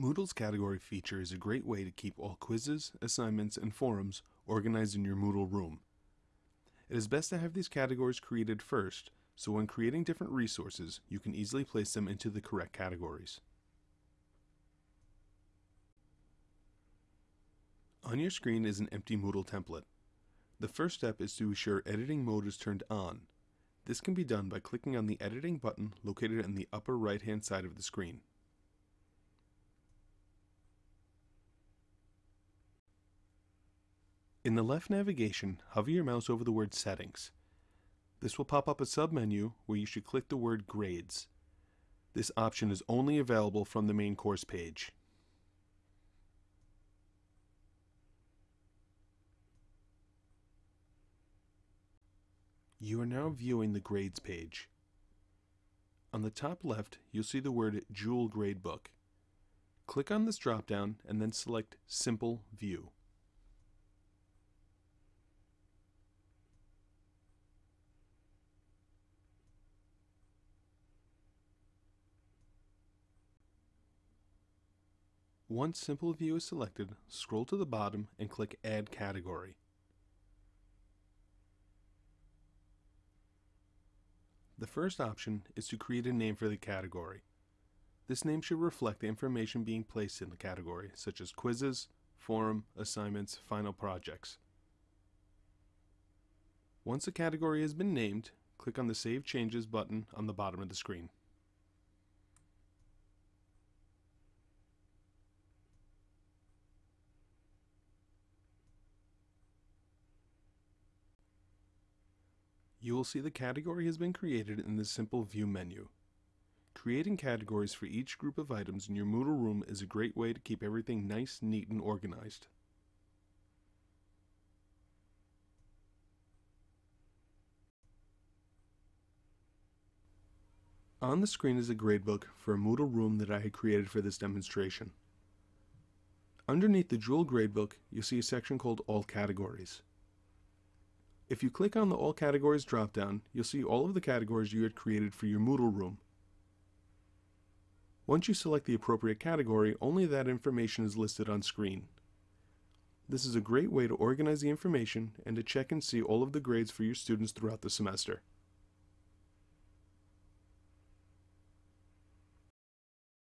Moodle's category feature is a great way to keep all quizzes, assignments, and forums organized in your Moodle room. It is best to have these categories created first, so when creating different resources, you can easily place them into the correct categories. On your screen is an empty Moodle template. The first step is to ensure editing mode is turned on. This can be done by clicking on the editing button located in the upper right hand side of the screen. In the left navigation, hover your mouse over the word Settings. This will pop up a submenu where you should click the word Grades. This option is only available from the main course page. You are now viewing the Grades page. On the top left, you'll see the word Joule Gradebook. Click on this dropdown and then select Simple View. Once Simple View is selected, scroll to the bottom and click Add Category. The first option is to create a name for the category. This name should reflect the information being placed in the category, such as quizzes, forum, assignments, final projects. Once a category has been named, click on the Save Changes button on the bottom of the screen. You will see the category has been created in the Simple View menu. Creating categories for each group of items in your Moodle room is a great way to keep everything nice, neat, and organized. On the screen is a gradebook for a Moodle room that I had created for this demonstration. Underneath the Joule gradebook, you'll see a section called All Categories. If you click on the All Categories dropdown, you'll see all of the categories you had created for your Moodle room. Once you select the appropriate category, only that information is listed on screen. This is a great way to organize the information and to check and see all of the grades for your students throughout the semester.